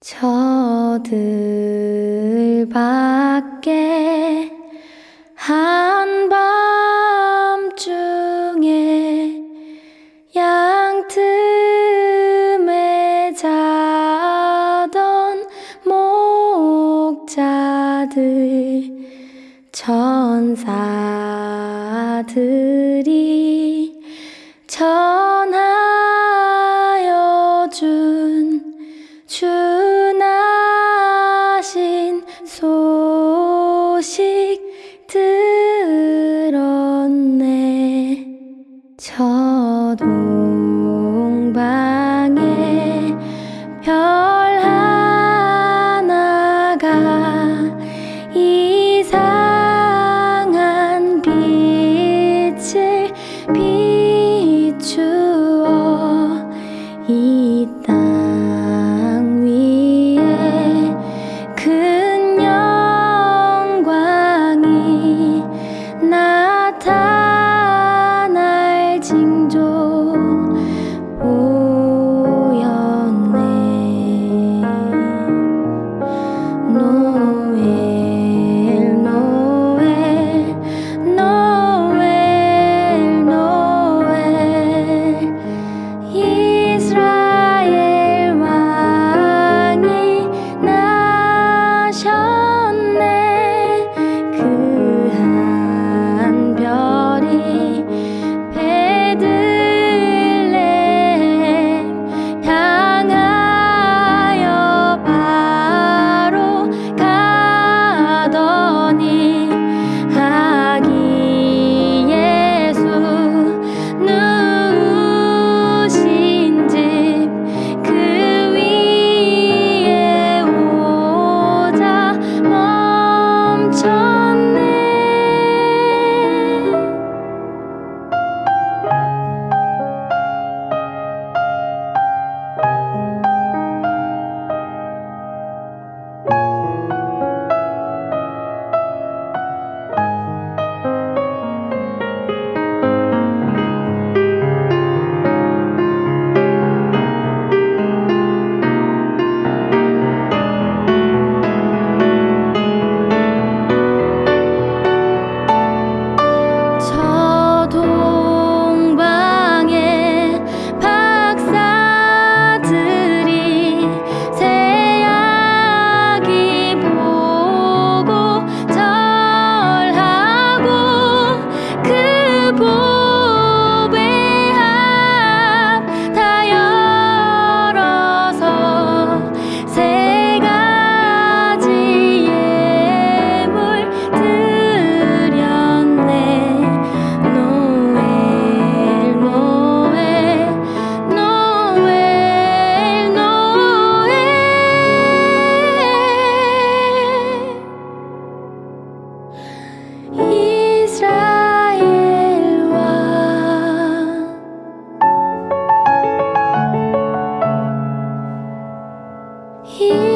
저들 밖에 한밤중에 양틈에 자던 목자들 천사들이 do 내 here.